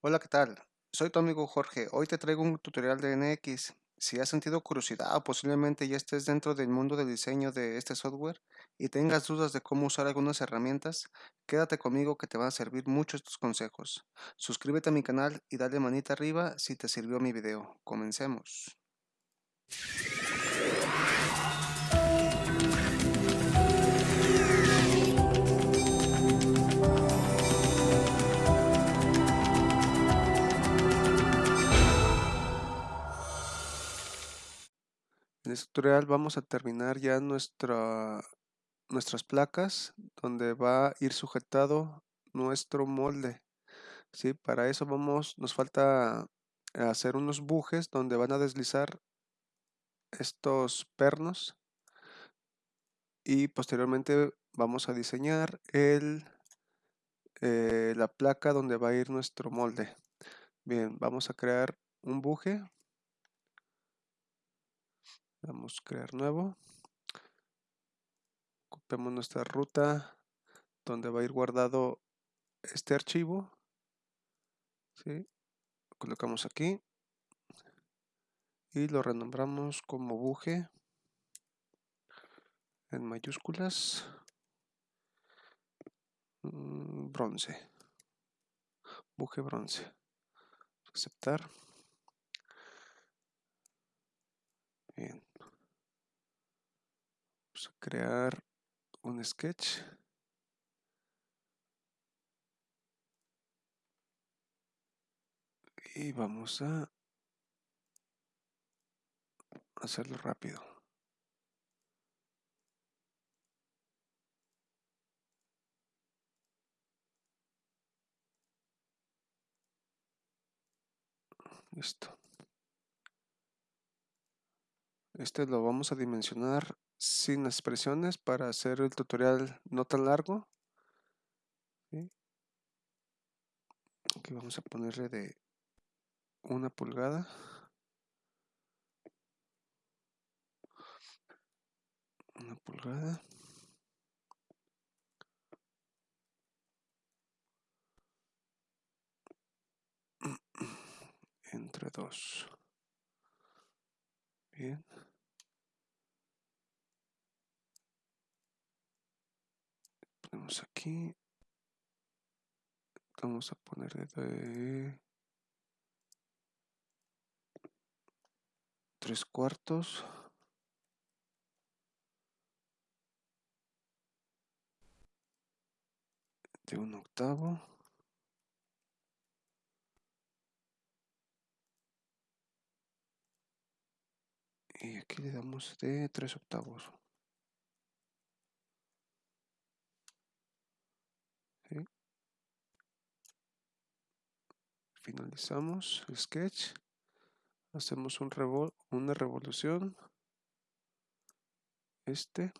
Hola, ¿qué tal? Soy tu amigo Jorge. Hoy te traigo un tutorial de NX. Si has sentido curiosidad o posiblemente ya estés dentro del mundo del diseño de este software y tengas dudas de cómo usar algunas herramientas, quédate conmigo que te van a servir mucho estos consejos. Suscríbete a mi canal y dale manita arriba si te sirvió mi video. Comencemos. Tutorial vamos a terminar ya nuestra, nuestras placas donde va a ir sujetado nuestro molde. ¿sí? Para eso vamos, nos falta hacer unos bujes donde van a deslizar estos pernos y posteriormente vamos a diseñar el, eh, la placa donde va a ir nuestro molde. Bien, vamos a crear un buje Vamos a crear nuevo. Copiamos nuestra ruta donde va a ir guardado este archivo. colocamos aquí. Y lo renombramos como buje en mayúsculas. Mm, bronce. Buje bronce. Aceptar. Bien a crear un sketch. Y vamos a hacerlo rápido. Listo. Este lo vamos a dimensionar sin expresiones para hacer el tutorial no tan largo. Aquí vamos a ponerle de una pulgada. Una pulgada. Entre dos. Bien. Aquí. Vamos a ponerle de tres cuartos. De un octavo. Y aquí le damos de tres octavos. Finalizamos el sketch. Hacemos un una revolución. Este.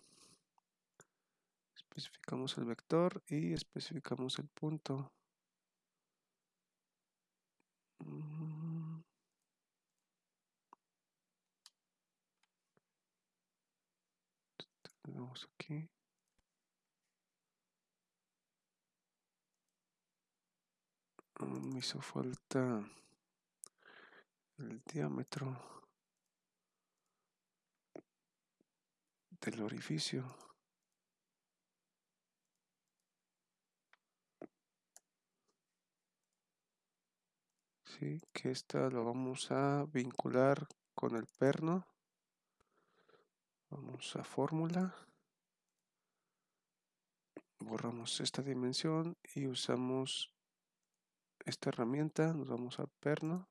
Especificamos el vector y especificamos el punto. Mm. tenemos aquí me hizo falta el diámetro del orificio ¿sí? que esta lo vamos a vincular con el perno vamos a fórmula borramos esta dimensión y usamos esta herramienta, nos vamos a perno.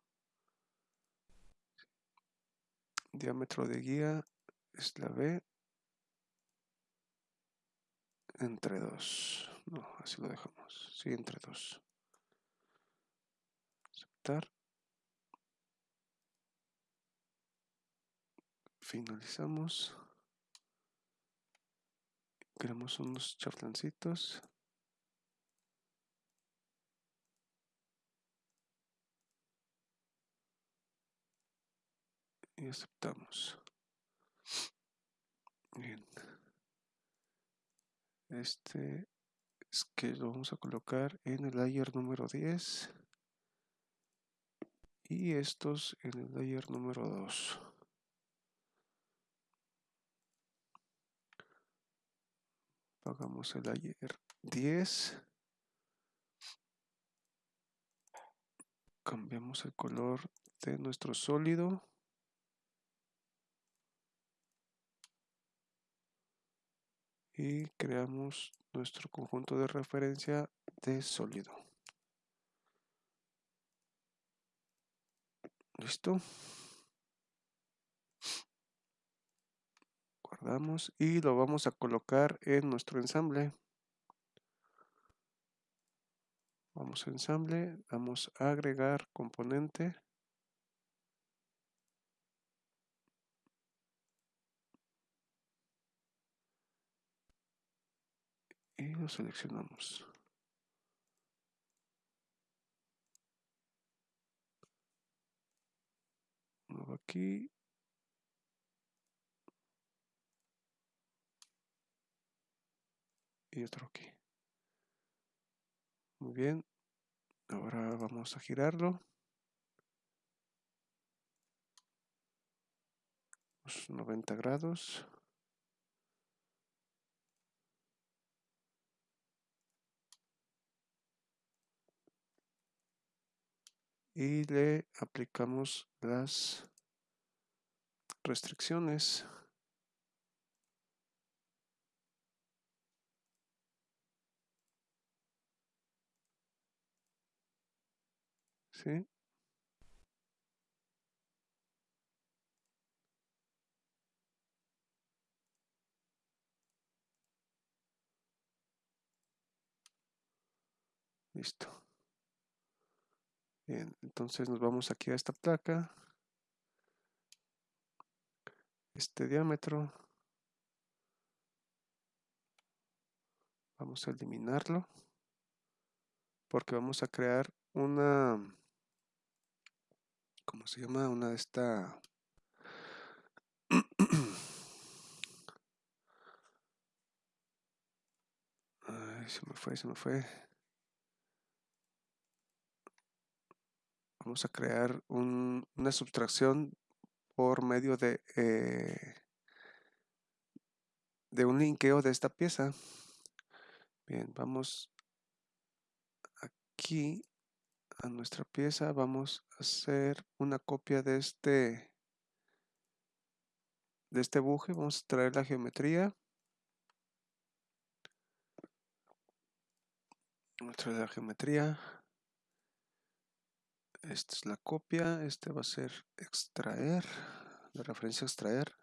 Diámetro de guía es la B entre 2. No, así lo dejamos. Sí, entre 2. Aceptar. Finalizamos. Creamos unos charlancitos. Y aceptamos. Bien. Este es que lo vamos a colocar en el layer número 10. y estos en el layer número 2. Hagamos el layer 10. Cambiamos el color de nuestro sólido. Y creamos nuestro conjunto de referencia de sólido. Listo. Guardamos y lo vamos a colocar en nuestro ensamble. Vamos a ensamble, vamos a agregar componente. Y lo seleccionamos. Uno aquí. Y otro aquí. Muy bien. Ahora vamos a girarlo. 90 grados. Y le aplicamos las restricciones. ¿Sí? Listo. Bien, entonces nos vamos aquí a esta placa. Este diámetro. Vamos a eliminarlo. Porque vamos a crear una ¿cómo se llama? Una de esta... Se me fue, se me fue. Vamos a crear una subtracción por medio de, eh, de un linkeo de esta pieza. Bien, vamos aquí a nuestra pieza vamos a hacer una copia de este de este buje vamos a traer la geometría vamos a traer la geometría esta es la copia este va a ser extraer la referencia extraer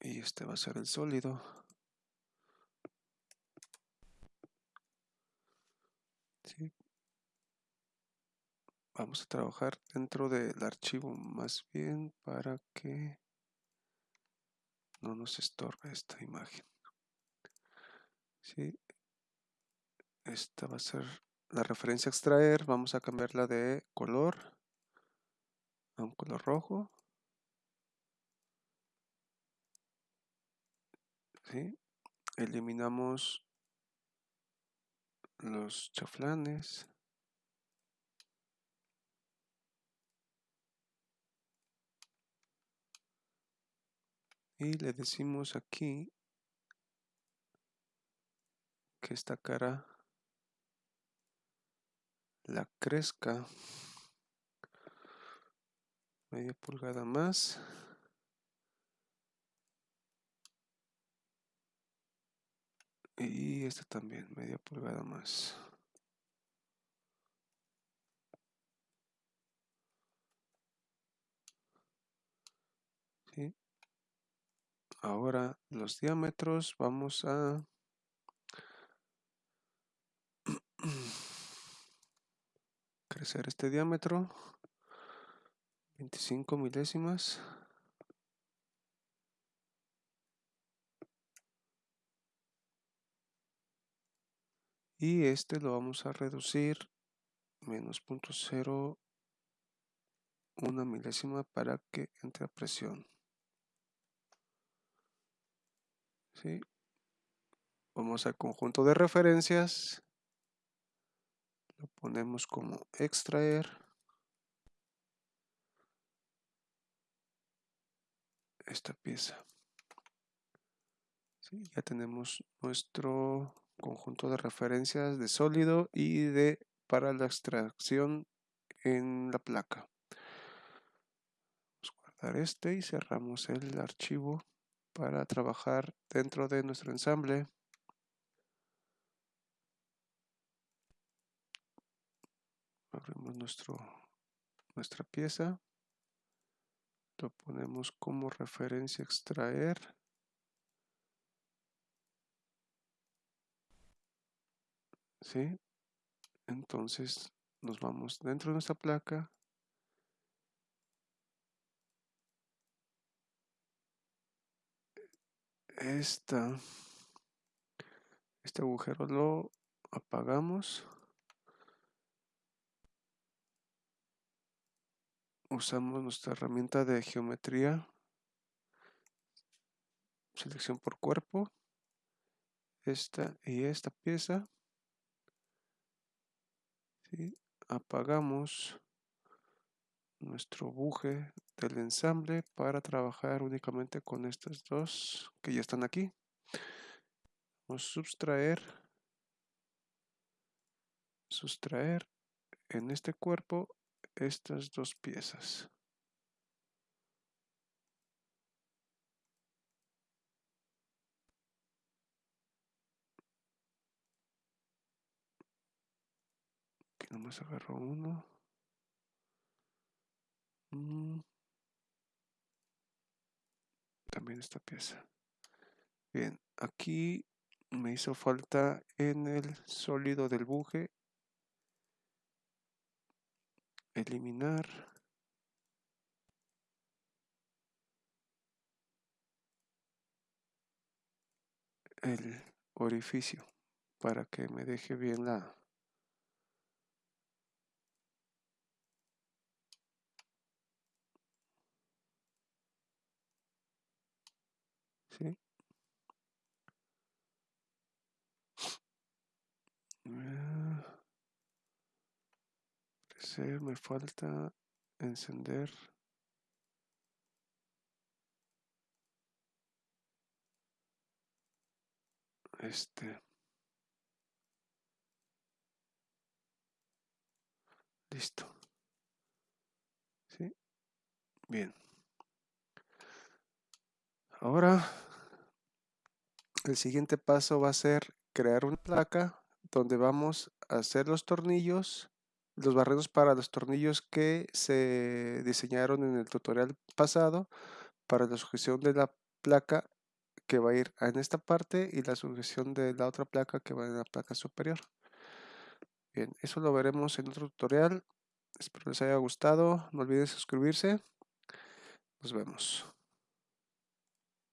y este va a ser el sólido Vamos a trabajar dentro del archivo más bien para que no nos estorbe esta imagen. ¿Sí? Esta va a ser la referencia extraer. Vamos a cambiarla de color a un color rojo. ¿Sí? Eliminamos los chaflanes. Y le decimos aquí que esta cara la crezca media pulgada más. Y esta también, media pulgada más. Ahora los diámetros vamos a este diámetro 25 milésimas. Y este lo vamos a reducir menos punto cero una milésima para que entre a presión. ¿sí? vamos al conjunto de referencias lo ponemos como extraer. Esta pieza. Ya tenemos nuestro conjunto de referencias de sólido y de para la extracción en la placa. Vamos a guardar este y cerramos el archivo para trabajar dentro de nuestro ensamble abrimos nuestro nuestra pieza lo ponemos como referencia extraer ¿sí? Entonces nos vamos dentro de nuestra placa. Esta, este agujero lo apagamos. Usamos nuestra herramienta de geometría. Selección por cuerpo. Esta y esta pieza apagamos nuestro buje del ensamble para trabajar únicamente con estas dos que ya están aquí vamos a sustraer sustraer en este cuerpo estas dos piezas nomás agarro uno. Mm. También esta pieza. Bien, aquí me hizo falta en el sólido del buje eliminar. El orificio para que me deje bien la ¿sí? Me falta encender. Este. Listo. ¿Sí? bien. Ahora el siguiente paso va a ser crear una placa donde vamos a hacer los tornillos, los barrenos para los tornillos que se diseñaron en el tutorial pasado para la sujeción de la placa que va a ir en esta parte y la sujeción de la otra placa que va en la placa superior. Bien, eso lo veremos en otro tutorial. Espero les haya gustado. No olviden suscribirse. Nos vemos.